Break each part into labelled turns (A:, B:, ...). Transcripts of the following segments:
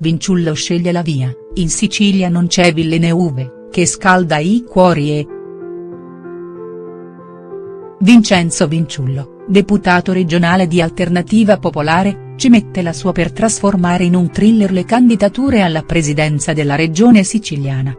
A: Vinciullo sceglie la via, in Sicilia non c'è Villeneuve, che scalda i cuori e. Vincenzo Vinciullo, deputato regionale di Alternativa Popolare, ci mette la sua per trasformare in un thriller le candidature alla presidenza della regione siciliana.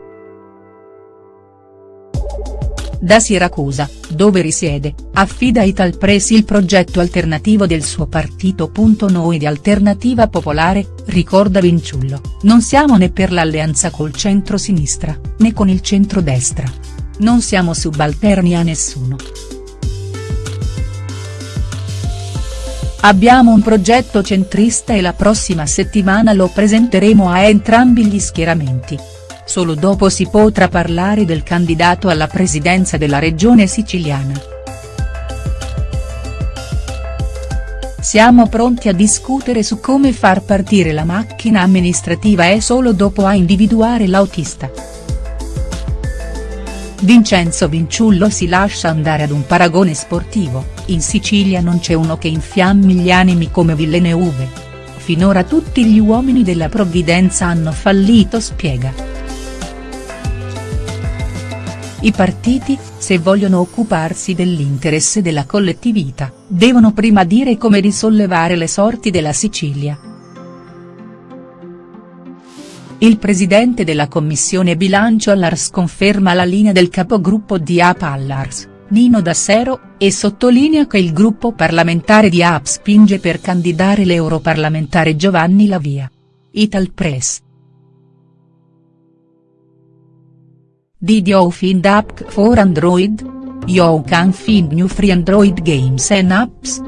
A: Da Siracusa, dove risiede, affida a Italpress il progetto alternativo del suo partito. Noi di Alternativa Popolare, ricorda Vinciullo, non siamo né per l'alleanza col centro-sinistra, né con il centro-destra. Non siamo subalterni a nessuno. Abbiamo un progetto centrista e la prossima settimana lo presenteremo a entrambi gli schieramenti. Solo dopo si potrà parlare del candidato alla presidenza della regione siciliana. Siamo pronti a discutere su come far partire la macchina amministrativa e solo dopo a individuare l'autista. Vincenzo Vinciullo si lascia andare ad un paragone sportivo, in Sicilia non c'è uno che infiammi gli animi come Villeneuve. Finora tutti gli uomini della provvidenza hanno fallito spiega. I partiti, se vogliono occuparsi dell'interesse della collettività, devono prima dire come risollevare le sorti della Sicilia. Il presidente della commissione bilancio all'Ars conferma la linea del capogruppo di AP all'Ars, Nino Dassero, e sottolinea che il gruppo parlamentare di AP spinge per candidare l'europarlamentare Giovanni Lavia. Italpress. Did you find app for Android? You can find new free Android games and apps.